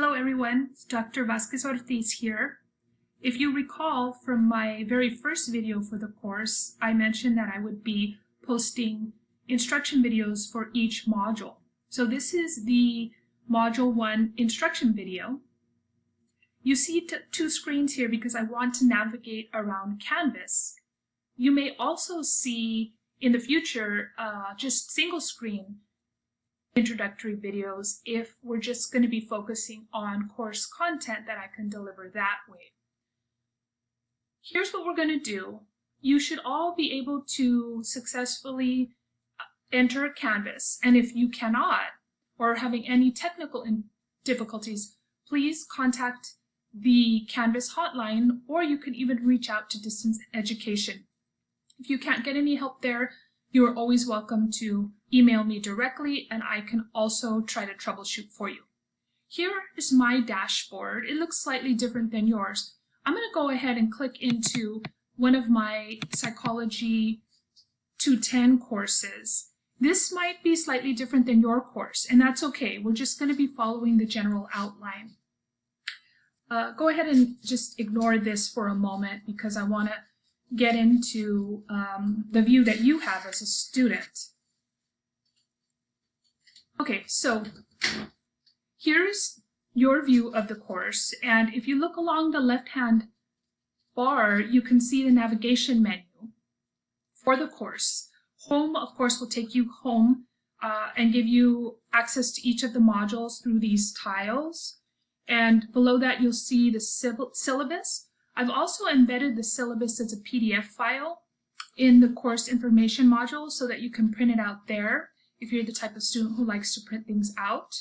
Hello everyone, Dr. Vasquez Ortiz here. If you recall from my very first video for the course, I mentioned that I would be posting instruction videos for each module. So this is the Module 1 instruction video. You see two screens here because I want to navigate around Canvas. You may also see in the future uh, just single screen introductory videos if we're just going to be focusing on course content that I can deliver that way. Here's what we're going to do. You should all be able to successfully uh, enter Canvas, and if you cannot, or having any technical difficulties, please contact the Canvas hotline, or you can even reach out to distance education. If you can't get any help there, you are always welcome to email me directly and I can also try to troubleshoot for you. Here is my dashboard. It looks slightly different than yours. I'm going to go ahead and click into one of my Psychology 210 courses. This might be slightly different than your course, and that's okay. We're just going to be following the general outline. Uh, go ahead and just ignore this for a moment because I want to get into um, the view that you have as a student. Okay, so here's your view of the course, and if you look along the left-hand bar, you can see the navigation menu for the course. Home, of course, will take you home uh, and give you access to each of the modules through these tiles. And below that, you'll see the syllabus, I've also embedded the syllabus as a PDF file in the course information module so that you can print it out there if you're the type of student who likes to print things out.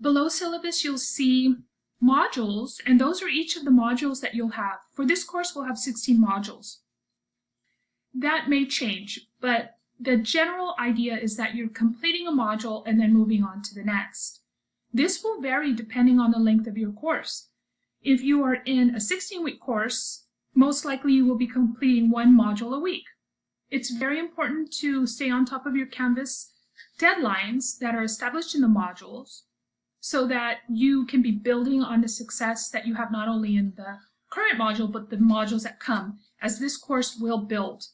Below syllabus, you'll see modules, and those are each of the modules that you'll have. For this course, we'll have 16 modules. That may change, but the general idea is that you're completing a module and then moving on to the next. This will vary depending on the length of your course. If you are in a 16-week course, most likely you will be completing one module a week. It's very important to stay on top of your Canvas deadlines that are established in the modules so that you can be building on the success that you have not only in the current module, but the modules that come, as this course will build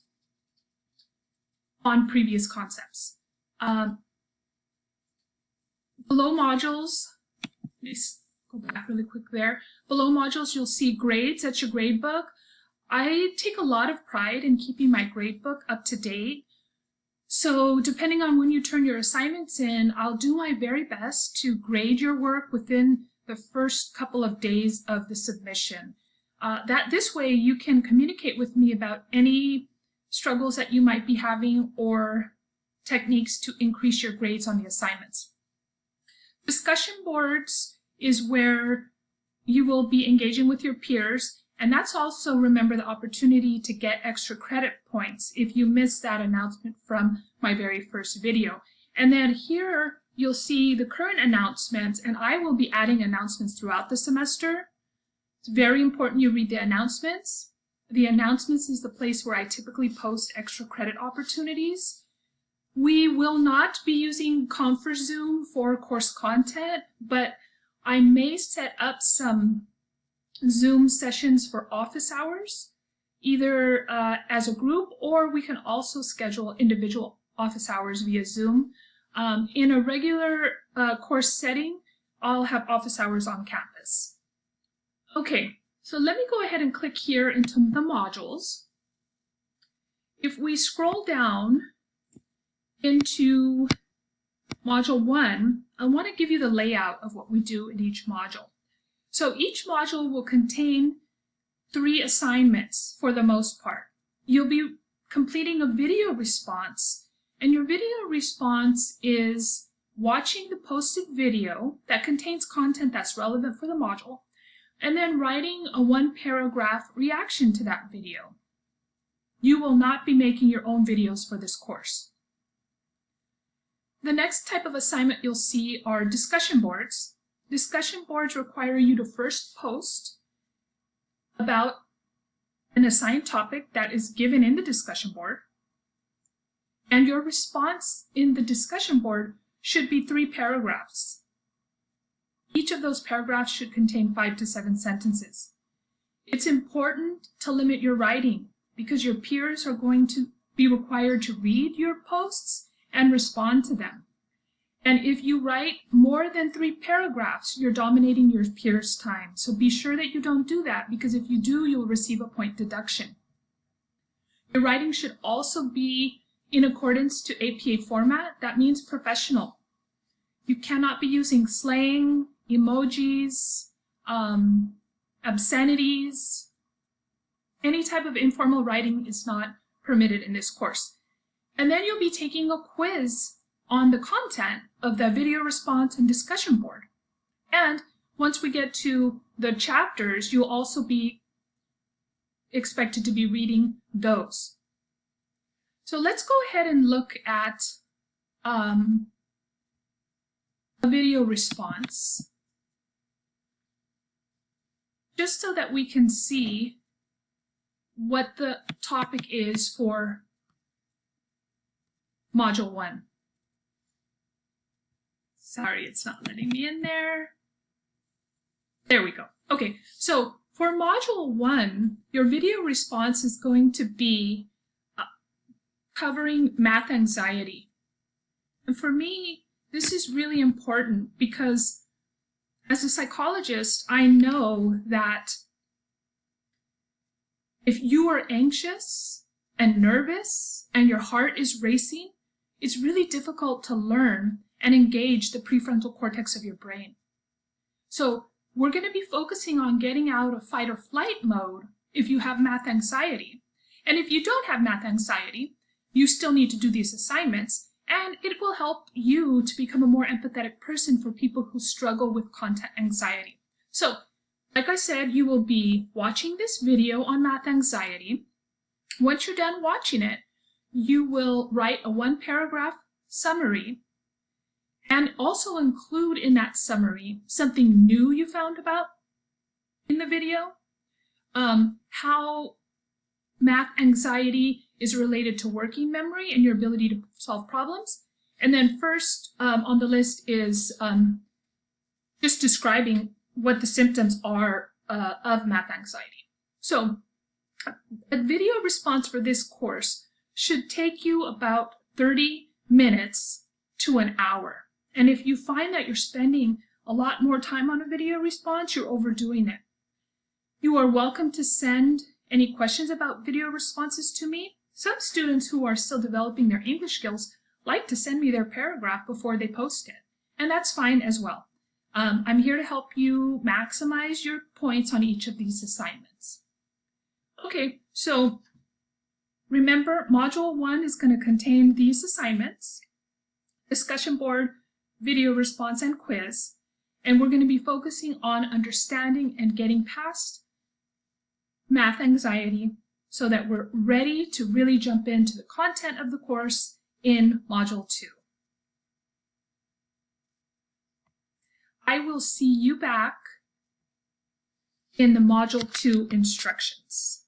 on previous concepts. Um, below modules, go back really quick there. Below modules, you'll see grades. That's your grade book. I take a lot of pride in keeping my grade book up to date. So depending on when you turn your assignments in, I'll do my very best to grade your work within the first couple of days of the submission. Uh, that this way you can communicate with me about any struggles that you might be having or techniques to increase your grades on the assignments. Discussion boards is where you will be engaging with your peers. And that's also, remember, the opportunity to get extra credit points if you missed that announcement from my very first video. And then here you'll see the current announcements, and I will be adding announcements throughout the semester. It's very important you read the announcements. The announcements is the place where I typically post extra credit opportunities. We will not be using ConferZoom for course content, but I may set up some Zoom sessions for office hours, either uh, as a group or we can also schedule individual office hours via Zoom. Um, in a regular uh, course setting, I'll have office hours on campus. Okay, so let me go ahead and click here into the modules. If we scroll down into Module 1, I want to give you the layout of what we do in each module. So each module will contain three assignments for the most part. You'll be completing a video response, and your video response is watching the posted video that contains content that's relevant for the module, and then writing a one paragraph reaction to that video. You will not be making your own videos for this course. The next type of assignment you'll see are discussion boards. Discussion boards require you to first post about an assigned topic that is given in the discussion board, and your response in the discussion board should be three paragraphs. Each of those paragraphs should contain five to seven sentences. It's important to limit your writing because your peers are going to be required to read your posts and respond to them. And if you write more than three paragraphs, you're dominating your peers' time. So be sure that you don't do that because if you do, you'll receive a point deduction. Your writing should also be in accordance to APA format. That means professional. You cannot be using slang, emojis, um, obscenities. Any type of informal writing is not permitted in this course. And then you'll be taking a quiz on the content of the video response and discussion board. And once we get to the chapters, you'll also be expected to be reading those. So let's go ahead and look at um, a video response just so that we can see what the topic is for module one. Sorry, it's not letting me in there. There we go. Okay, so for module one, your video response is going to be uh, covering math anxiety. And for me, this is really important because as a psychologist, I know that if you are anxious and nervous and your heart is racing, it's really difficult to learn and engage the prefrontal cortex of your brain. So we're going to be focusing on getting out of fight or flight mode if you have math anxiety. And if you don't have math anxiety, you still need to do these assignments and it will help you to become a more empathetic person for people who struggle with content anxiety. So, like I said, you will be watching this video on math anxiety. Once you're done watching it, you will write a one paragraph summary and also include in that summary something new you found about in the video, um, how math anxiety is related to working memory and your ability to solve problems. And then first um, on the list is um, just describing what the symptoms are uh, of math anxiety. So a video response for this course should take you about 30 minutes to an hour. And if you find that you're spending a lot more time on a video response, you're overdoing it. You are welcome to send any questions about video responses to me. Some students who are still developing their English skills like to send me their paragraph before they post it, and that's fine as well. Um, I'm here to help you maximize your points on each of these assignments. Okay, so remember Module 1 is going to contain these assignments, discussion board, video response, and quiz, and we're going to be focusing on understanding and getting past math anxiety so that we're ready to really jump into the content of the course in Module 2. I will see you back in the Module 2 instructions.